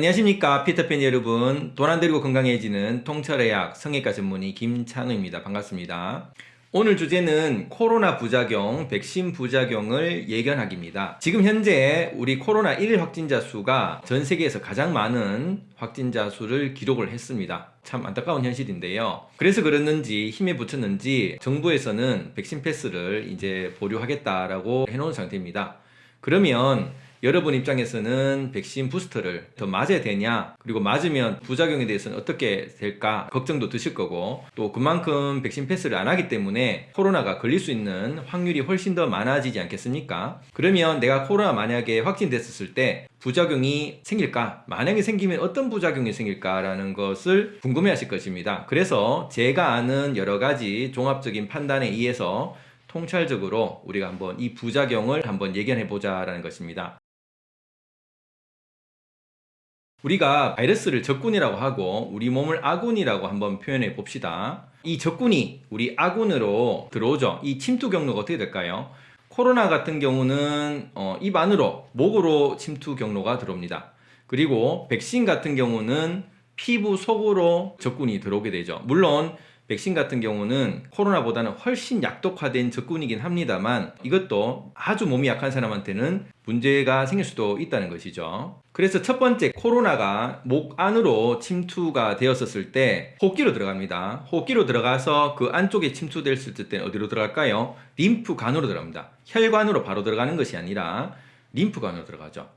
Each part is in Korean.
안녕하십니까 피터팬 여러분 돈 안 들고 건강해지는 통찰의학 성형외과 전문의 김찬우입니다 반갑습니다 오늘 주제는 코로나 부작용, 백신 부작용을 예견하기입니다. 지금 현재 우리 코로나1 확진자 수가 전 세계에서 가장 많은 확진자 수를 기록을 했습니다. 참 안타까운 현실인데요. 그래서 그랬는지 힘에 붙였는지 정부에서는 백신 패스를 이제 보류하겠다라고 해놓은 상태입니다. 그러면 여러분 입장에서는 백신 부스터를 더 맞아야 되냐? 그리고 맞으면 부작용에 대해서는 어떻게 될까? 걱정도 드실 거고. 또 그만큼 백신 패스를 안 하기 때문에 코로나가 걸릴 수 있는 확률이 훨씬 더 많아지지 않겠습니까? 그러면 내가 코로나 만약에 확진됐었을 때 부작용이 생길까? 만약에 생기면 어떤 부작용이 생길까 라는 것을 궁금해 하실 것입니다. 그래서 제가 아는 여러 가지 종합적인 판단에 의해서 통찰적으로 우리가 한번 이 부작용을 한번 예견해 보자 라는 것입니다 우리가 바이러스를 적군이라고 하고 우리 몸을 아군이라고 한번 표현해 봅시다. 이 적군이 우리 아군으로 들어오죠. 이 침투 경로가 어떻게 될까요? 코로나 같은 경우는 어, 입 안으로 목으로 침투 경로가 들어옵니다. 그리고 백신 같은 경우는 피부 속으로 적군이 들어오게 되죠. 물론 백신 같은 경우는 코로나보다는 훨씬 약독화된 적군이긴 합니다만 이것도 아주 몸이 약한 사람한테는 문제가 생길 수도 있다는 것이죠. 그래서 첫 번째 코로나가 목 안으로 침투가 되었었을 때 호흡기로 들어갑니다. 호흡기로 들어가서 그 안쪽에 침투됐을 때는 어디로 들어갈까요? 림프관으로 들어갑니다. 혈관으로 바로 들어가는 것이 아니라 림프관으로 들어가죠.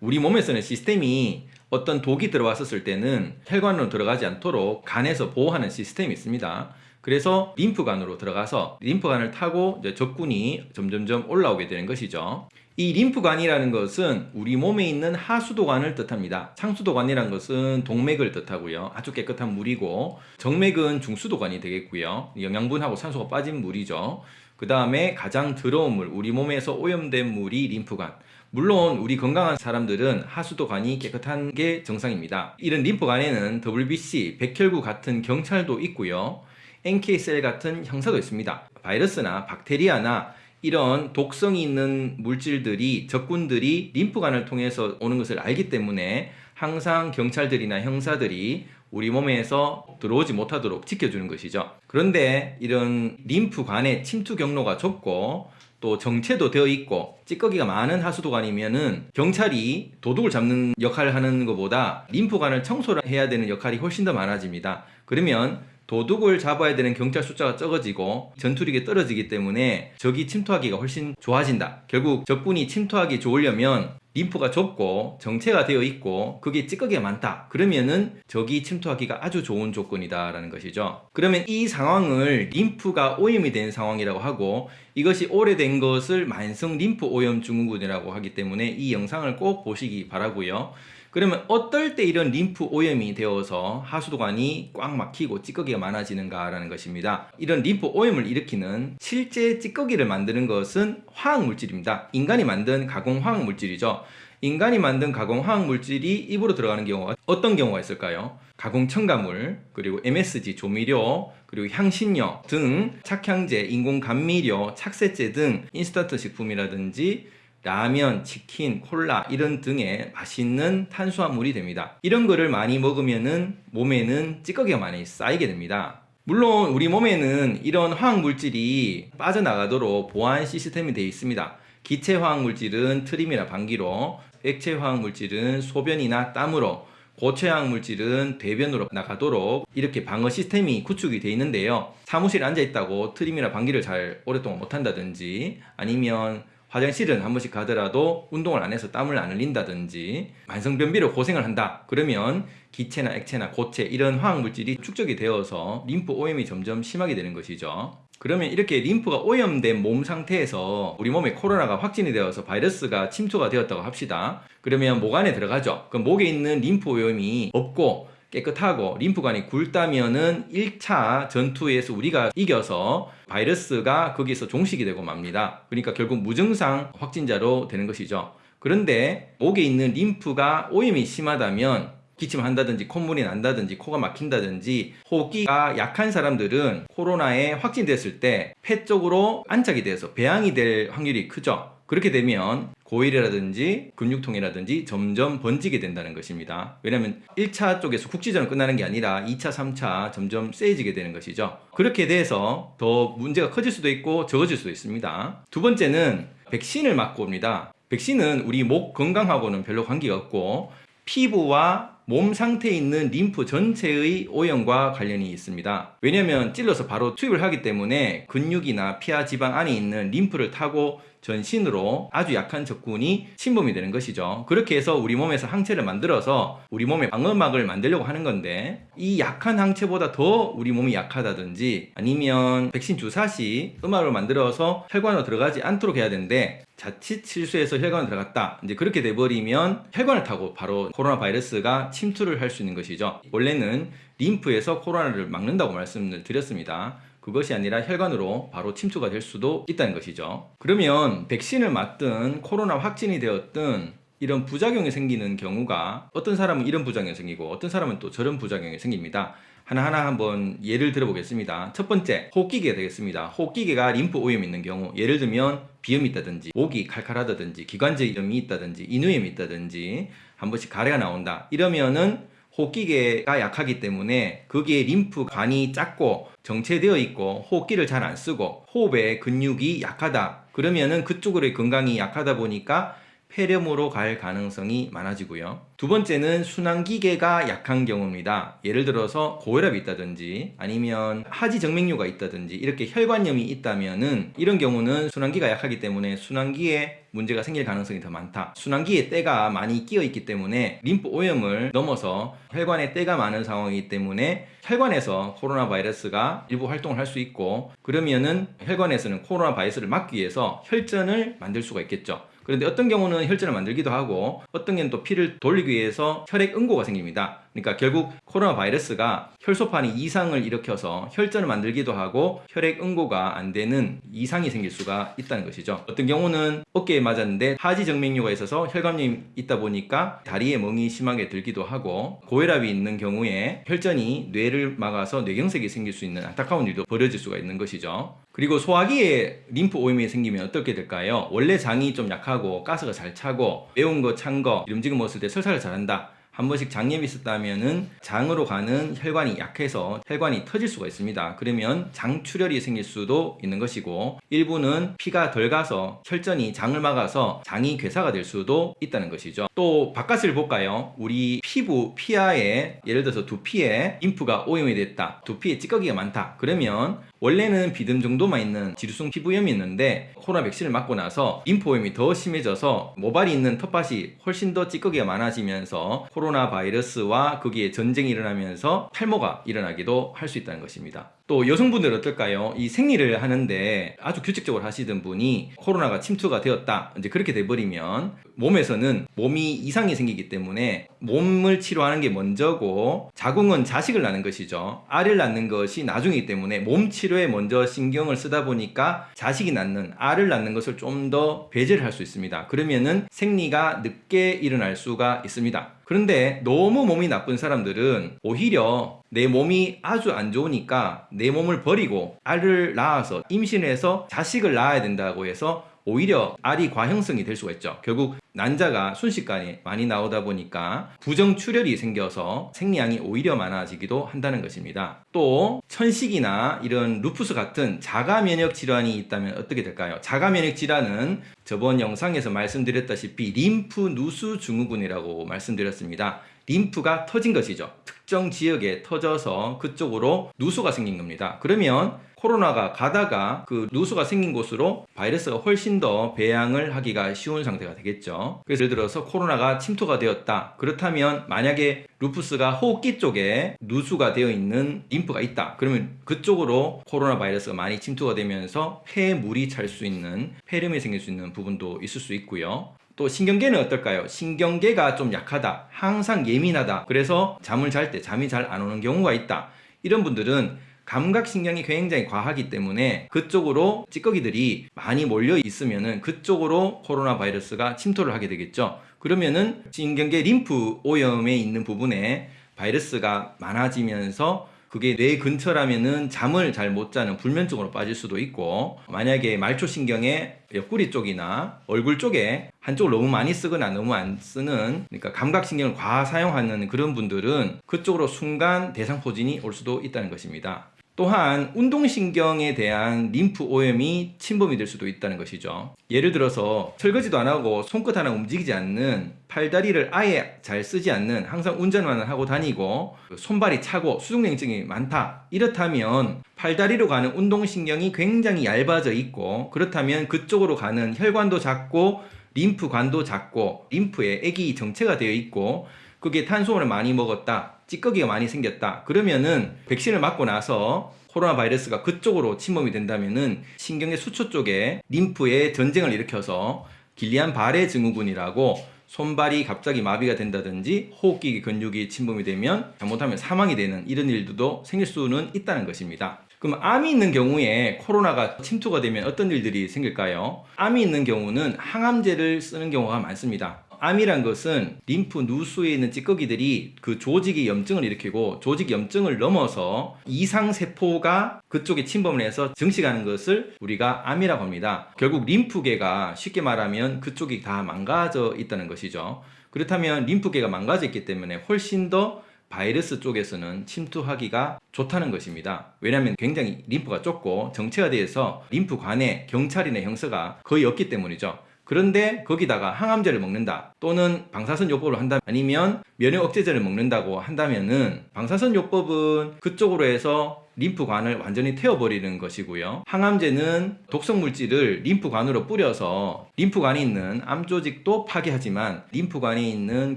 우리 몸에서는 시스템이 어떤 독이 들어왔었을 때는 혈관으로 들어가지 않도록 간에서 보호하는 시스템이 있습니다. 그래서 림프관으로 들어가서 림프관을 타고 적군이 점점점 올라오게 되는 것이죠. 이 림프관이라는 것은 우리 몸에 있는 하수도관을 뜻합니다. 상수도관이라는 것은 동맥을 뜻하고요. 아주 깨끗한 물이고 정맥은 중수도관이 되겠고요. 영양분하고 산소가 빠진 물이죠. 그 다음에 가장 더러운 물, 우리 몸에서 오염된 물이 림프관. 물론 우리 건강한 사람들은 하수도관이 깨끗한 게 정상입니다. 이런 림프관에는 WBC, 백혈구 같은 경찰도 있고요. NK셀 같은 형사도 있습니다. 바이러스나 박테리아나 이런 독성이 있는 물질들이 적군들이 림프관을 통해서 오는 것을 알기 때문에 항상 경찰들이나 형사들이 우리 몸에서 들어오지 못하도록 지켜주는 것이죠. 그런데 이런 림프관의 침투 경로가 좁고 또 정체도 되어 있고 찌꺼기가 많은 하수도관이면은 경찰이 도둑을 잡는 역할을 하는 것보다 림프관을 청소를 해야 되는 역할이 훨씬 더 많아집니다. 그러면 도둑을 잡아야 되는 경찰 숫자가 적어지고 전투력이 떨어지기 때문에 적이 침투하기가 훨씬 좋아진다. 결국 적군이 침투하기 좋으려면 림프가 좁고 정체가 되어 있고 그게 찌꺼기가 많다. 그러면은 적이 침투하기가 아주 좋은 조건이다 라는 것이죠. 그러면 이 상황을 림프가 오염이 된 상황이라고 하고 이것이 오래된 것을 만성 림프 오염 증후군이라고 하기 때문에 이 영상을 꼭 보시기 바라고요 그러면 어떨 때 이런 림프 오염이 되어서 하수도관이 꽉 막히고 찌꺼기가 많아지는가 라는 것입니다. 이런 림프 오염을 일으키는 실제 찌꺼기를 만드는 것은 화학물질입니다. 인간이 만든 가공 화학물질이죠. 인간이 만든 가공 화학물질이 입으로 들어가는 경우가 어떤 경우가 있을까요? 가공 첨가물, 그리고 MSG 조미료, 그리고 향신료 등 착향제, 인공 감미료, 착색제 등 인스턴트 식품이라든지 라면, 치킨, 콜라 이런 등의 맛있는 탄수화물이 됩니다. 이런 거를 많이 먹으면은 몸에는 찌꺼기가 많이 쌓이게 됩니다. 물론 우리 몸에는 이런 화학물질이 빠져나가도록 보안 시스템이 되어 있습니다. 기체 화학물질은 트림이나 방귀로, 액체 화학물질은 소변이나 땀으로, 고체 화학물질은 대변으로 나가도록 이렇게 방어 시스템이 구축이 되어 있는데요. 사무실에 앉아 있다고 트림이나 방귀를 잘 오랫동안 못한다든지 아니면 화장실은 한 번씩 가더라도 운동을 안 해서 땀을 안 흘린다든지 만성변비로 고생을 한다. 그러면 기체나 액체나 고체 이런 화학물질이 축적이 되어서 림프 오염이 점점 심하게 되는 것이죠. 그러면 이렇게 림프가 오염된 몸 상태에서 우리 몸에 코로나가 확진이 되어서 바이러스가 침투가 되었다고 합시다. 그러면 목 안에 들어가죠. 그럼 목에 있는 림프 오염이 없고 깨끗하고 림프관이 굵다면은 1차 전투에서 우리가 이겨서 바이러스가 거기서 종식이 되고 맙니다. 그러니까 결국 무증상 확진자로 되는 것이죠. 그런데 목에 있는 림프가 오염이 심하다면 기침한다든지 콧물이 난다든지 코가 막힌다든지 호흡기가 약한 사람들은 코로나에 확진됐을 때 폐 쪽으로 안착이 돼서 배양이 될 확률이 크죠. 그렇게 되면 고일이라든지 근육통이라든지 점점 번지게 된다는 것입니다. 왜냐하면 1차 쪽에서 국지전은 끝나는 게 아니라 2차, 3차 점점 세지게 되는 것이죠. 그렇게 돼서 더 문제가 커질 수도 있고 적어질 수도 있습니다. 두 번째는 백신을 맞고 옵니다. 백신은 우리 목 건강하고는 별로 관계가 없고 피부와 몸 상태에 있는 림프 전체의 오염과 관련이 있습니다. 왜냐하면 찔러서 바로 투입을 하기 때문에 근육이나 피하 지방 안에 있는 림프를 타고 전신으로 아주 약한 적군이 침범이 되는 것이죠. 그렇게 해서 우리 몸에서 항체를 만들어서 우리 몸의 방어막을 만들려고 하는 건데 이 약한 항체보다 더 우리 몸이 약하다든지 아니면 백신 주사 시 음압을 만들어서 혈관으로 들어가지 않도록 해야 되는데 자칫 실수해서 혈관에 들어갔다. 이제 그렇게 돼버리면 혈관을 타고 바로 코로나 바이러스가 침투를 할 수 있는 것이죠. 원래는 림프에서 코로나를 막는다고 말씀을 드렸습니다. 그것이 아니라 혈관으로 바로 침투가 될 수도 있다는 것이죠. 그러면 백신을 맞든 코로나 확진이 되었든 이런 부작용이 생기는 경우가 어떤 사람은 이런 부작용이 생기고 어떤 사람은 또 저런 부작용이 생깁니다. 하나하나 한번 예를 들어보겠습니다. 첫 번째, 호흡기계가 되겠습니다. 호흡기계가 림프 오염이 있는 경우, 예를 들면 비염이 있다든지, 목이 칼칼하다든지, 기관지 염이 있다든지, 인후염이 있다든지, 한 번씩 가래가 나온다. 이러면은 호흡기계가 약하기 때문에 거기에 림프관이 작고 정체되어 있고 호흡기를 잘 안 쓰고 호흡의 근육이 약하다. 그러면은 그쪽으로의 건강이 약하다 보니까 폐렴으로 갈 가능성이 많아지고요. 두 번째는 순환기계가 약한 경우입니다. 예를 들어서 고혈압이 있다든지 아니면 하지 정맥류가 있다든지 이렇게 혈관염이 있다면 은 이런 경우는 순환기가 약하기 때문에 순환기에 문제가 생길 가능성이 더 많다. 순환기에 때가 많이 끼어 있기 때문에 림프 오염을 넘어서 혈관에 때가 많은 상황이기 때문에 혈관에서 코로나 바이러스가 일부 활동을 할 수 있고 그러면은 혈관에서는 코로나 바이러스를 막기 위해서 혈전을 만들 수가 있겠죠. 그런데 어떤 경우는 혈전을 만들기도 하고 어떤 경우는 또 피를 돌리기 위해서 혈액 응고가 생깁니다. 그러니까 결국 코로나 바이러스가 혈소판이 이상을 일으켜서 혈전을 만들기도 하고 혈액 응고가 안 되는 이상이 생길 수가 있다는 것이죠. 어떤 경우는 어깨에 맞았는데 하지 정맥류가 있어서 혈관염이 있다 보니까 다리에 멍이 심하게 들기도 하고 고혈압이 있는 경우에 혈전이 뇌를 막아서 뇌경색이 생길 수 있는 안타까운 일도 벌어질 수가 있는 것이죠. 그리고 소화기에 림프 오염이 생기면 어떻게 될까요? 원래 장이 좀 약하고 가스가 잘 차고 매운 거, 찬 거, 음식을 먹었을 때 설사를 잘한다. 한 번씩 장염이 있었다면은 장으로 가는 혈관이 약해서 혈관이 터질 수가 있습니다. 그러면 장출혈이 생길 수도 있는 것이고 일부는 피가 덜 가서 혈전이 장을 막아서 장이 괴사가 될 수도 있다는 것이죠. 또 바깥을 볼까요? 우리 피부 피하에 예를 들어서 두피에 림프가 오염이 됐다. 두피에 찌꺼기가 많다. 그러면 원래는 비듬 정도만 있는 지루성 피부염이 있는데 코로나 백신을 맞고 나서 오염이 더 심해져서 모발이 있는 텃밭이 훨씬 더 찌꺼기가 많아지면서 코로나 바이러스와 거기에 전쟁이 일어나면서 탈모가 일어나기도 할 수 있다는 것입니다. 또 여성분들 어떨까요? 이 생리를 하는데 아주 규칙적으로 하시던 분이 코로나가 침투가 되었다. 이제 그렇게 돼버리면 몸에서는 몸이 이상이 생기기 때문에 몸을 치료하는 게 먼저고 자궁은 자식을 낳는 것이죠. 알을 낳는 것이 나중이기 때문에 몸 치료에 먼저 신경을 쓰다 보니까 자식이 낳는 알을 낳는 것을 좀 더 배제를 할 수 있습니다. 그러면은 생리가 늦게 일어날 수가 있습니다. 그런데 너무 몸이 나쁜 사람들은 오히려 내 몸이 아주 안 좋으니까 내 몸을 버리고 알을 낳아서 임신해서 자식을 낳아야 된다고 해서 오히려 알이 과형성이 될 수가 있죠. 결국 난자가 순식간에 많이 나오다 보니까 부정출혈이 생겨서 생리량이 오히려 많아지기도 한다는 것입니다. 또 천식이나 이런 루푸스 같은 자가 면역 질환이 있다면 어떻게 될까요? 자가 면역 질환은 저번 영상에서 말씀드렸다시피 림프 누수 증후군이라고 말씀드렸습니다. 림프가 터진 것이죠. 특정 지역에 터져서 그쪽으로 누수가 생긴 겁니다. 그러면 코로나가 가다가 그 누수가 생긴 곳으로 바이러스가 훨씬 더 배양을 하기가 쉬운 상태가 되겠죠. 그래서 예를 들어서 코로나가 침투가 되었다. 그렇다면 만약에 루푸스가 호흡기 쪽에 누수가 되어 있는 림프가 있다. 그러면 그쪽으로 코로나 바이러스가 많이 침투가 되면서 폐 물이 찰 수 있는 폐렴이 생길 수 있는 부분도 있을 수 있고요. 또 신경계는 어떨까요? 신경계가 좀 약하다. 항상 예민하다. 그래서 잠을 잘 때 잠이 잘 안 오는 경우가 있다. 이런 분들은 감각신경이 굉장히 과하기 때문에 그쪽으로 찌꺼기들이 많이 몰려 있으면은 그쪽으로 코로나 바이러스가 침투를 하게 되겠죠. 그러면은 신경계 림프 오염에 있는 부분에 바이러스가 많아지면서 그게 뇌 근처라면은 잠을 잘 못 자는 불면증으로 빠질 수도 있고 만약에 말초신경의 옆구리 쪽이나 얼굴 쪽에 한쪽을 너무 많이 쓰거나 너무 안 쓰는 그러니까 감각신경을 과하 사용하는 그런 분들은 그쪽으로 순간 대상포진이 올 수도 있다는 것입니다. 또한 운동신경에 대한 림프 오염이 침범이 될 수도 있다는 것이죠. 예를 들어서 설거지도 안 하고 손끝 하나 움직이지 않는 팔다리를 아예 잘 쓰지 않는 항상 운전만 하고 다니고 손발이 차고 수족냉증이 많다. 이렇다면 팔다리로 가는 운동신경이 굉장히 얇아져 있고 그렇다면 그쪽으로 가는 혈관도 작고 림프관도 작고 림프에 액이 정체가 되어 있고 그게 탄수화물을 많이 먹었다. 찌꺼기가 많이 생겼다. 그러면은 백신을 맞고 나서 코로나 바이러스가 그쪽으로 침범이 된다면은 신경의 수초 쪽에 림프에 전쟁을 일으켜서 길리안 바레 증후군이라고 손발이 갑자기 마비가 된다든지 호흡기 근육이 침범이 되면 잘못하면 사망이 되는 이런 일들도 생길 수는 있다는 것입니다. 그럼 암이 있는 경우에 코로나가 침투가 되면 어떤 일들이 생길까요? 암이 있는 경우는 항암제를 쓰는 경우가 많습니다. 암이란 것은 림프 누수에 있는 찌꺼기들이 그 조직의 염증을 일으키고 조직 염증을 넘어서 이상 세포가 그쪽에 침범을 해서 증식하는 것을 우리가 암이라고 합니다. 결국 림프계가 쉽게 말하면 그쪽이 다 망가져 있다는 것이죠. 그렇다면 림프계가 망가져 있기 때문에 훨씬 더 바이러스 쪽에서는 침투하기가 좋다는 것입니다. 왜냐하면 굉장히 림프가 좁고 정체가 되어서 림프관에 경찰이나 형사가 거의 없기 때문이죠. 그런데 거기다가 항암제를 먹는다 또는 방사선 요법을 한다 아니면 면역 억제제를 먹는다고 한다면은 방사선 요법은 그쪽으로 해서 림프관을 완전히 태워버리는 것이고요. 항암제는 독성 물질을 림프관으로 뿌려서 림프관에 있는 암 조직도 파괴하지만 림프관에 있는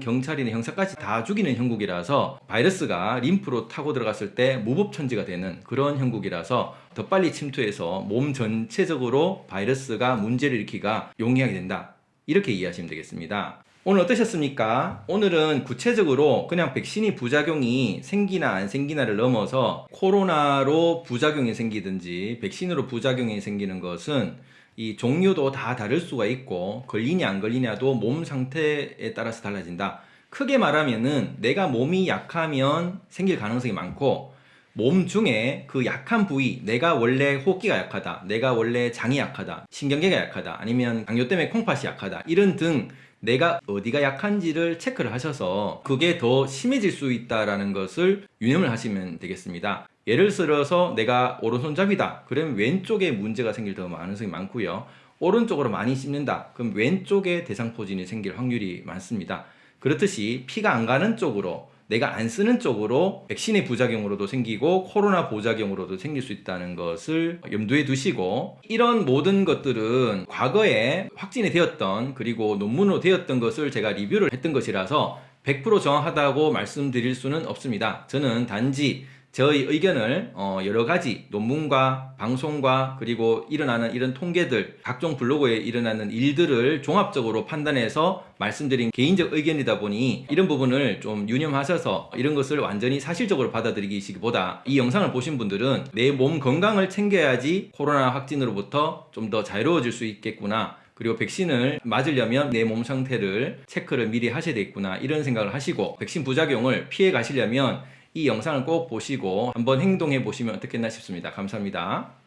경찰이나 형사까지 다 죽이는 형국이라서 바이러스가 림프로 타고 들어갔을 때 무법천지가 되는 그런 형국이라서 더 빨리 침투해서 몸 전체적으로 바이러스가 문제를 일으키가 용이하게 된다. 이렇게 이해하시면 되겠습니다. 오늘 어떠셨습니까? 오늘은 구체적으로 그냥 백신이 부작용이 생기나 안 생기나를 넘어서 코로나로 부작용이 생기든지 백신으로 부작용이 생기는 것은 이 종류도 다 다를 수가 있고 걸리냐 안 걸리냐도 몸 상태에 따라서 달라진다. 크게 말하면은 내가 몸이 약하면 생길 가능성이 많고 몸 중에 그 약한 부위 내가 원래 호흡기가 약하다 내가 원래 장이 약하다 신경계가 약하다 아니면 당뇨 때문에 콩팥이 약하다 이런 등 내가 어디가 약한지를 체크를 하셔서 그게 더 심해질 수 있다라는 것을 유념을 하시면 되겠습니다. 예를 들어서 내가 오른손잡이다. 그러면 왼쪽에 문제가 생길 더 가능성이 많고요. 오른쪽으로 많이 씹는다. 그럼 왼쪽에 대상포진이 생길 확률이 많습니다. 그렇듯이 피가 안 가는 쪽으로 내가 안 쓰는 쪽으로 백신의 부작용으로도 생기고 코로나 부작용으로도 생길 수 있다는 것을 염두에 두시고 이런 모든 것들은 과거에 확진이 되었던 그리고 논문으로 되었던 것을 제가 리뷰를 했던 것이라서 100% 정확하다고 말씀드릴 수는 없습니다. 저는 단지 저의 의견을 어, 여러 가지 논문과 방송과 그리고 일어나는 이런 통계들 각종 블로그에 일어나는 일들을 종합적으로 판단해서 말씀드린 개인적 의견이다 보니 이런 부분을 좀 유념하셔서 이런 것을 완전히 사실적으로 받아들이기보다 이 영상을 보신 분들은 내 몸 건강을 챙겨야지 코로나 확진으로부터 좀 더 자유로워질 수 있겠구나. 그리고 백신을 맞으려면 내 몸 상태를 체크를 미리 하셔야 되겠구나. 이런 생각을 하시고 백신 부작용을 피해 가시려면 이 영상을 꼭 보시고 한번 행동해 보시면 어떻겠나 싶습니다. 감사합니다.